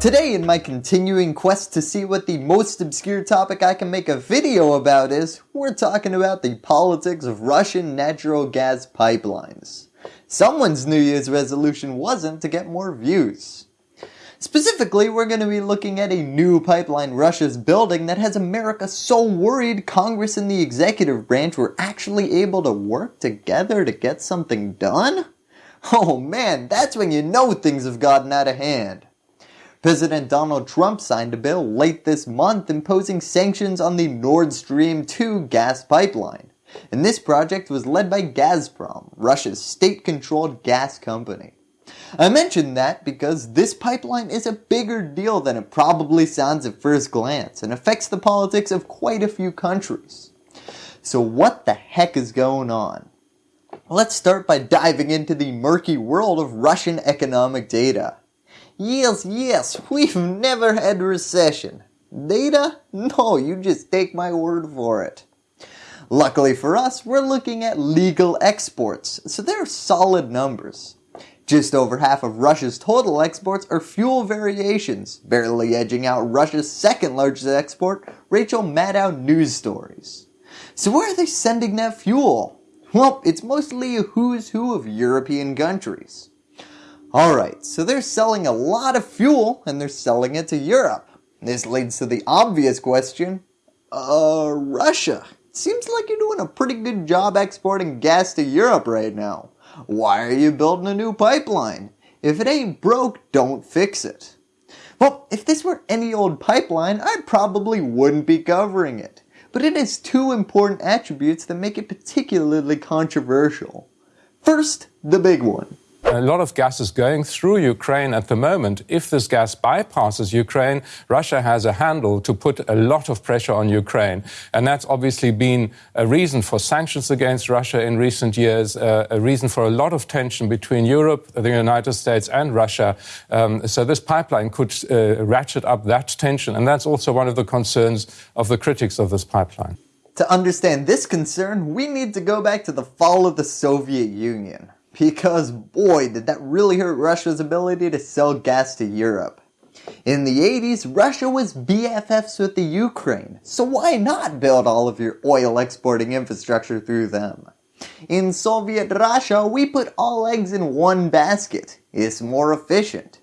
Today in my continuing quest to see what the most obscure topic I can make a video about is, we're talking about the politics of Russian natural gas pipelines. Someone's New Year's resolution wasn't to get more views. Specifically, we're going to be looking at a new pipeline Russia's building that has America so worried Congress and the executive branch were actually able to work together to get something done? Oh man, that's when you know things have gotten out of hand. President Donald Trump signed a bill late this month imposing sanctions on the Nord Stream 2 gas pipeline. And this project was led by Gazprom, Russia's state-controlled gas company. I mention that because this pipeline is a bigger deal than it probably sounds at first glance and affects the politics of quite a few countries. So what the heck is going on? Let's start by diving into the murky world of Russian economic data. Yes, yes, we've never had a recession. Data? No, you just take my word for it. Luckily for us, we're looking at legal exports, so they're solid numbers. Just over half of Russia's total exports are fuel variations, barely edging out Russia's second largest export, Rachel Maddow News Stories. So where are they sending that fuel? Well, it's mostly a who's who of European countries. Alright, so they're selling a lot of fuel and they're selling it to Europe. This leads to the obvious question, uh, Russia. Seems like you're doing a pretty good job exporting gas to Europe right now. Why are you building a new pipeline? If it ain't broke, don't fix it. Well, if this were any old pipeline, I probably wouldn't be covering it. But it has two important attributes that make it particularly controversial. First, the big one. A lot of gas is going through Ukraine at the moment. If this gas bypasses Ukraine, Russia has a handle to put a lot of pressure on Ukraine. And that's obviously been a reason for sanctions against Russia in recent years, uh, a reason for a lot of tension between Europe, the United States and Russia. Um, so this pipeline could uh, ratchet up that tension. And that's also one of the concerns of the critics of this pipeline. To understand this concern, we need to go back to the fall of the Soviet Union because boy did that really hurt Russia's ability to sell gas to Europe. In the 80s, Russia was BFFs with the Ukraine, so why not build all of your oil exporting infrastructure through them? In Soviet Russia, we put all eggs in one basket. It's more efficient.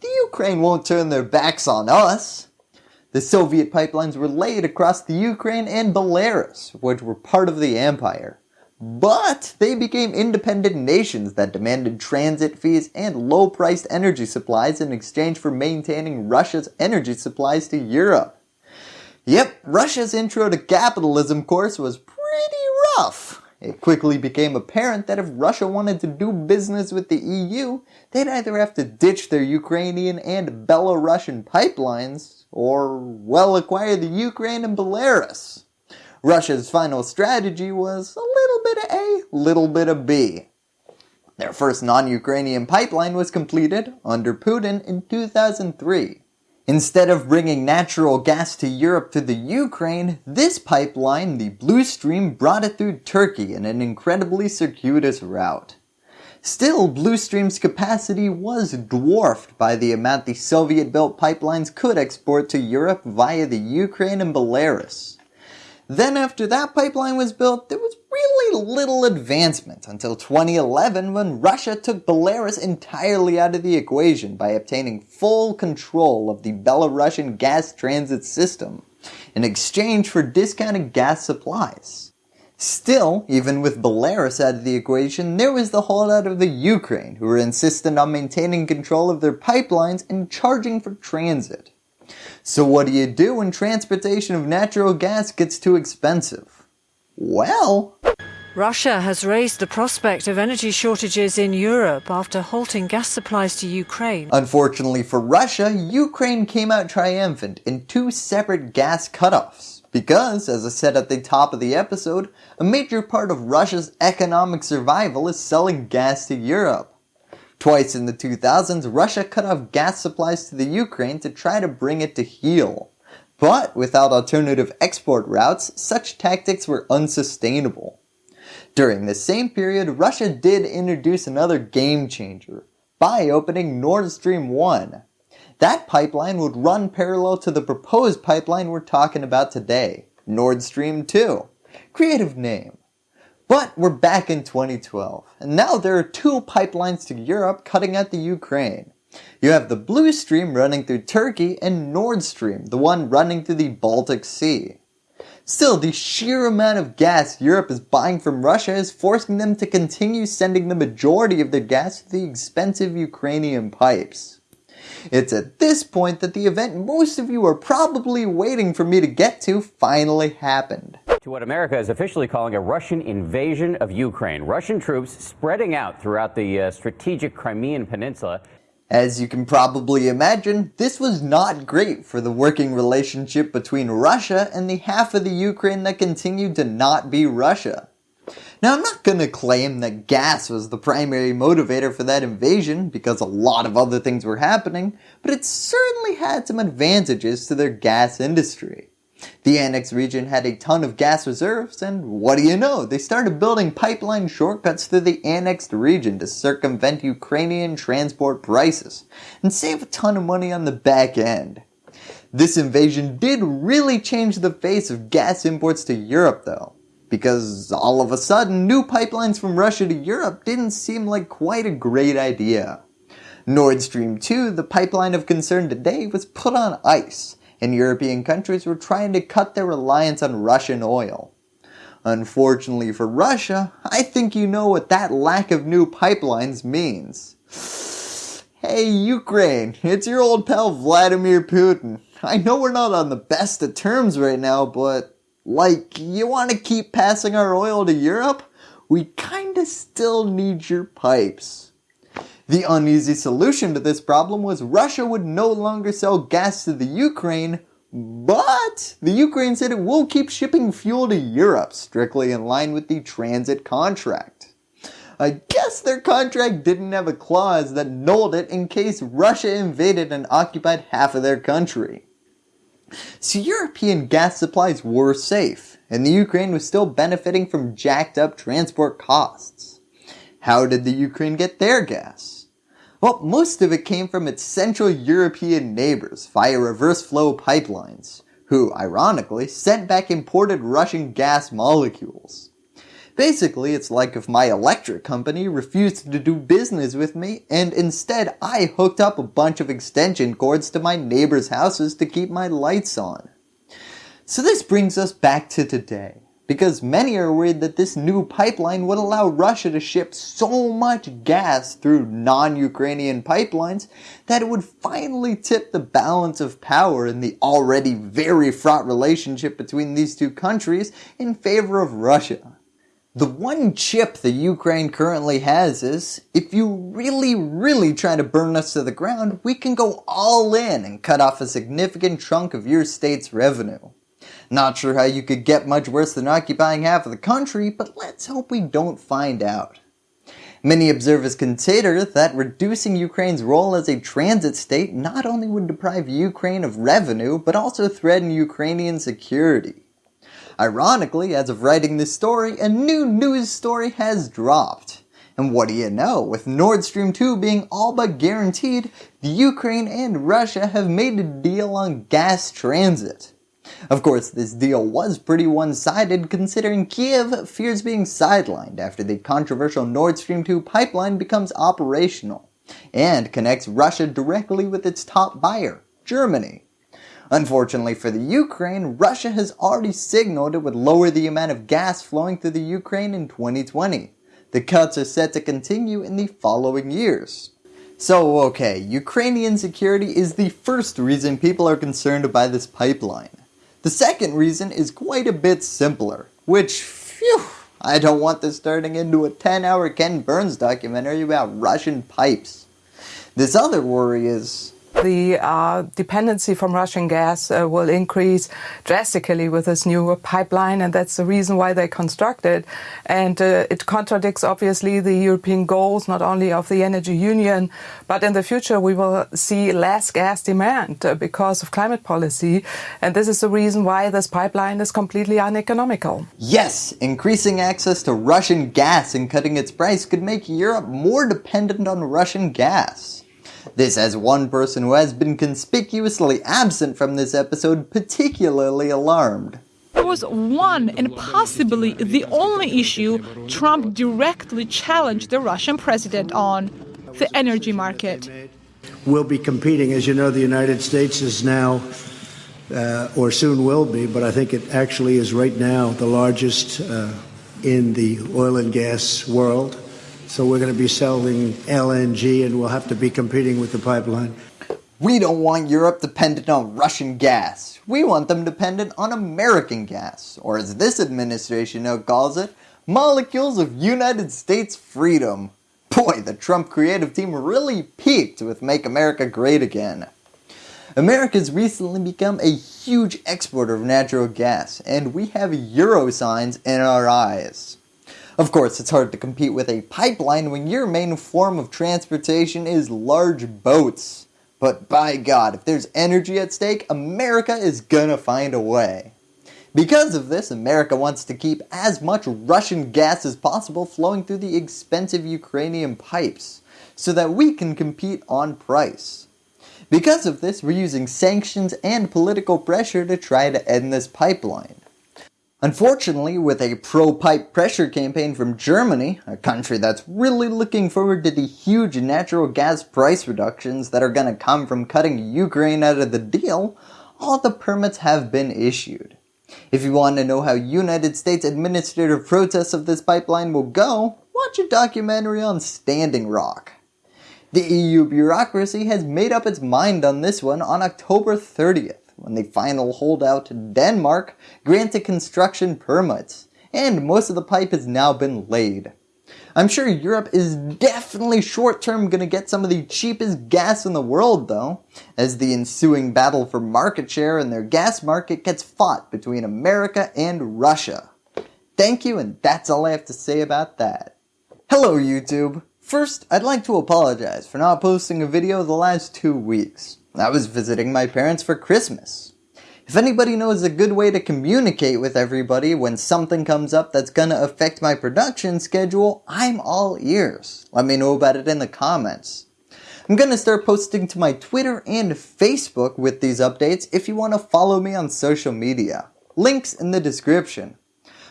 The Ukraine won't turn their backs on us. The Soviet pipelines were laid across the Ukraine and Belarus, which were part of the empire. But they became independent nations that demanded transit fees and low-priced energy supplies in exchange for maintaining Russia's energy supplies to Europe. Yep, Russia's intro to capitalism course was pretty rough. It quickly became apparent that if Russia wanted to do business with the EU, they'd either have to ditch their Ukrainian and Belarusian pipelines, or well acquire the Ukraine and Belarus. Russia's final strategy was a little bit of A, little bit of B. Their first non-Ukrainian pipeline was completed under Putin in 2003. Instead of bringing natural gas to Europe through the Ukraine, this pipeline, the Blue Stream, brought it through Turkey in an incredibly circuitous route. Still, Blue Stream's capacity was dwarfed by the amount the Soviet-built pipelines could export to Europe via the Ukraine and Belarus. Then after that pipeline was built, there was really little advancement until 2011 when Russia took Belarus entirely out of the equation by obtaining full control of the Belarusian gas transit system in exchange for discounted gas supplies. Still, even with Belarus out of the equation, there was the holdout of the Ukraine who were insistent on maintaining control of their pipelines and charging for transit. So what do you do when transportation of natural gas gets too expensive? Well, Russia has raised the prospect of energy shortages in Europe after halting gas supplies to Ukraine. Unfortunately for Russia, Ukraine came out triumphant in two separate gas cutoffs. Because, as I said at the top of the episode, a major part of Russia's economic survival is selling gas to Europe. Twice in the 2000s, Russia cut off gas supplies to the Ukraine to try to bring it to heel. But without alternative export routes, such tactics were unsustainable. During the same period, Russia did introduce another game changer by opening Nord Stream 1. that pipeline would run parallel to the proposed pipeline we're talking about today, Nord Stream 2. Creative name. But we're back in 2012, and now there are two pipelines to Europe cutting at the Ukraine. You have the Blue Stream running through Turkey and Nord Stream, the one running through the Baltic Sea. Still, the sheer amount of gas Europe is buying from Russia is forcing them to continue sending the majority of their gas to the expensive Ukrainian pipes. It's at this point that the event most of you are probably waiting for me to get to finally happened. To what America is officially calling a Russian invasion of Ukraine. Russian troops spreading out throughout the uh, strategic Crimean Peninsula. As you can probably imagine, this was not great for the working relationship between Russia and the half of the Ukraine that continued to not be Russia. Now I'm not going to claim that gas was the primary motivator for that invasion because a lot of other things were happening, but it certainly had some advantages to their gas industry. The annexed region had a ton of gas reserves and what do you know, they started building pipeline shortcuts through the annexed region to circumvent Ukrainian transport prices and save a ton of money on the back end. This invasion did really change the face of gas imports to Europe though because all of a sudden new pipelines from Russia to Europe didn't seem like quite a great idea. Nord Stream 2, the pipeline of concern today, was put on ice and European countries were trying to cut their reliance on Russian oil. Unfortunately for Russia, I think you know what that lack of new pipelines means. Hey Ukraine, it's your old pal Vladimir Putin. I know we're not on the best of terms right now, but like, you want to keep passing our oil to Europe? We kinda still need your pipes. The uneasy solution to this problem was Russia would no longer sell gas to the Ukraine, but the Ukraine said it will keep shipping fuel to Europe, strictly in line with the transit contract. I guess their contract didn't have a clause that nulled it in case Russia invaded and occupied half of their country. So European gas supplies were safe, and the Ukraine was still benefiting from jacked up transport costs. How did the Ukraine get their gas? Well, most of it came from its Central European neighbors via reverse flow pipelines, who, ironically, sent back imported Russian gas molecules. Basically, it's like if my electric company refused to do business with me and instead I hooked up a bunch of extension cords to my neighbors' houses to keep my lights on. So this brings us back to today, because many are worried that this new pipeline would allow Russia to ship so much gas through non-Ukrainian pipelines that it would finally tip the balance of power in the already very fraught relationship between these two countries in favor of Russia. The one chip the Ukraine currently has is, if you really really try to burn us to the ground, we can go all in and cut off a significant chunk of your state's revenue. Not sure how you could get much worse than occupying half of the country, but let's hope we don't find out. Many observers consider that reducing Ukraine's role as a transit state not only would deprive Ukraine of revenue, but also threaten Ukrainian security. Ironically, as of writing this story, a new news story has dropped. And what do you know, with Nord Stream 2 being all but guaranteed, the Ukraine and Russia have made a deal on gas transit. Of course, this deal was pretty one-sided considering Kiev fears being sidelined after the controversial Nord Stream 2 pipeline becomes operational, and connects Russia directly with its top buyer, Germany. Unfortunately for the Ukraine, Russia has already signaled it would lower the amount of gas flowing through the Ukraine in 2020. The cuts are set to continue in the following years. So okay, Ukrainian security is the first reason people are concerned by this pipeline. The second reason is quite a bit simpler, which, phew, I don't want this turning into a 10 hour Ken Burns documentary about Russian pipes. This other worry is, the uh, dependency from Russian gas uh, will increase drastically with this new pipeline, and that's the reason why they constructed. And uh, it contradicts, obviously, the European goals, not only of the energy union, but in the future we will see less gas demand uh, because of climate policy. And this is the reason why this pipeline is completely uneconomical. Yes, increasing access to Russian gas and cutting its price could make Europe more dependent on Russian gas. This as one person who has been conspicuously absent from this episode particularly alarmed. It was one and possibly the only issue Trump directly challenged the Russian president on the energy market. We'll be competing. As you know, the United States is now, uh, or soon will be, but I think it actually is right now the largest uh, in the oil and gas world. So we're going to be selling LNG and we'll have to be competing with the pipeline. We don't want Europe dependent on Russian gas. We want them dependent on American gas, or as this administration now calls it, molecules of United States freedom. Boy, the Trump creative team really peaked with Make America Great Again. America's recently become a huge exporter of natural gas, and we have euro signs in our eyes. Of course, it's hard to compete with a pipeline when your main form of transportation is large boats. But by God, if there's energy at stake, America is gonna find a way. Because of this, America wants to keep as much Russian gas as possible flowing through the expensive Ukrainian pipes, so that we can compete on price. Because of this, we're using sanctions and political pressure to try to end this pipeline. Unfortunately, with a pro-pipe pressure campaign from Germany, a country that's really looking forward to the huge natural gas price reductions that are going to come from cutting Ukraine out of the deal, all the permits have been issued. If you want to know how United States administrative protests of this pipeline will go, watch a documentary on Standing Rock. The EU bureaucracy has made up its mind on this one on October 30th when the final holdout Denmark granted construction permits, and most of the pipe has now been laid. I'm sure Europe is definitely short term going to get some of the cheapest gas in the world though, as the ensuing battle for market share in their gas market gets fought between America and Russia. Thank you and that's all I have to say about that. Hello YouTube! First, I'd like to apologize for not posting a video the last two weeks. I was visiting my parents for Christmas. If anybody knows a good way to communicate with everybody when something comes up that's gonna affect my production schedule, I'm all ears. Let me know about it in the comments. I'm gonna start posting to my Twitter and Facebook with these updates if you want to follow me on social media. Links in the description.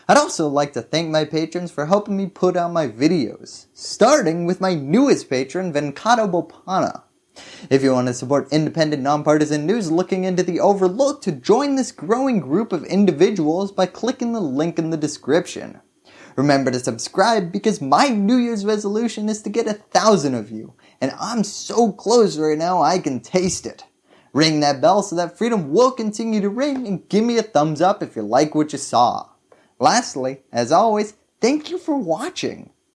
I'd also like to thank my patrons for helping me put out my videos, starting with my newest patron Venkato Bopana. If you want to support independent nonpartisan news looking into the overlooked, to join this growing group of individuals by clicking the link in the description. Remember to subscribe because my New Year's resolution is to get a thousand of you, and I'm so close right now I can taste it. Ring that bell so that freedom will continue to ring and give me a thumbs up if you like what you saw. Lastly, as always, thank you for watching.